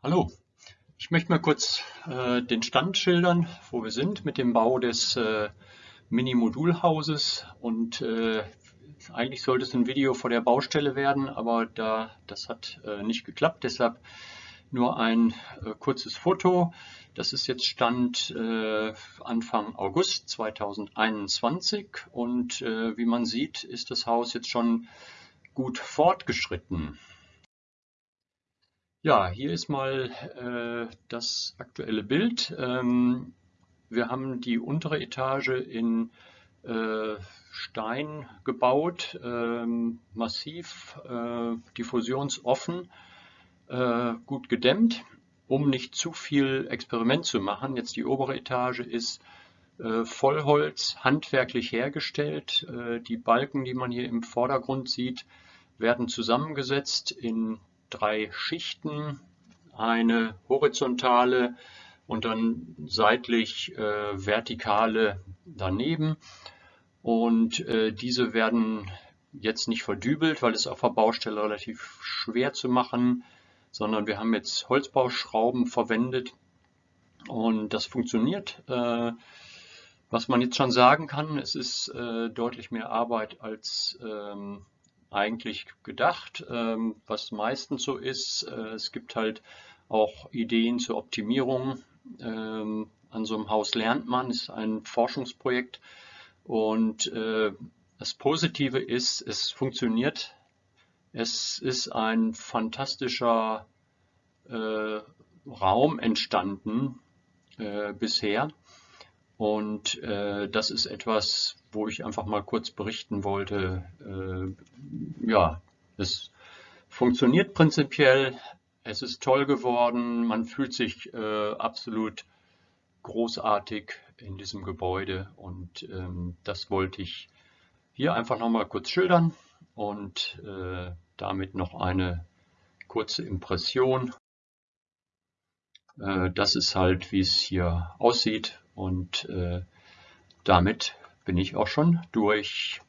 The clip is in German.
Hallo, ich möchte mal kurz äh, den Stand schildern, wo wir sind mit dem Bau des äh, Mini-Modulhauses und äh, eigentlich sollte es ein Video vor der Baustelle werden, aber da das hat äh, nicht geklappt, deshalb nur ein äh, kurzes Foto. Das ist jetzt Stand äh, Anfang August 2021 und wie man sieht, ist das Haus jetzt schon gut fortgeschritten. Ja, hier ist mal äh, das aktuelle Bild. Ähm, wir haben die untere Etage in äh, Stein gebaut, ähm, massiv, äh, diffusionsoffen, äh, gut gedämmt, um nicht zu viel Experiment zu machen. Jetzt die obere Etage ist äh, Vollholz, handwerklich hergestellt. Äh, die Balken, die man hier im Vordergrund sieht, werden zusammengesetzt in drei Schichten, eine horizontale und dann seitlich äh, vertikale daneben. Und äh, diese werden jetzt nicht verdübelt, weil es auf der Baustelle relativ schwer zu machen, sondern wir haben jetzt Holzbauschrauben verwendet und das funktioniert. Äh, was man jetzt schon sagen kann, es ist äh, deutlich mehr Arbeit als ähm, eigentlich gedacht, ähm, was meistens so ist. Äh, es gibt halt auch Ideen zur Optimierung. Ähm, an so einem Haus lernt man, ist ein Forschungsprojekt. Und äh, das Positive ist, es funktioniert. Es ist ein fantastischer äh, Raum entstanden bisher. Und äh, das ist etwas, wo ich einfach mal kurz berichten wollte. Äh, ja, es funktioniert prinzipiell, es ist toll geworden, man fühlt sich äh, absolut großartig in diesem Gebäude. Und ähm, das wollte ich hier einfach noch mal kurz schildern. Und äh, damit noch eine kurze Impression. Äh, das ist halt, wie es hier aussieht und äh, damit bin ich auch schon durch.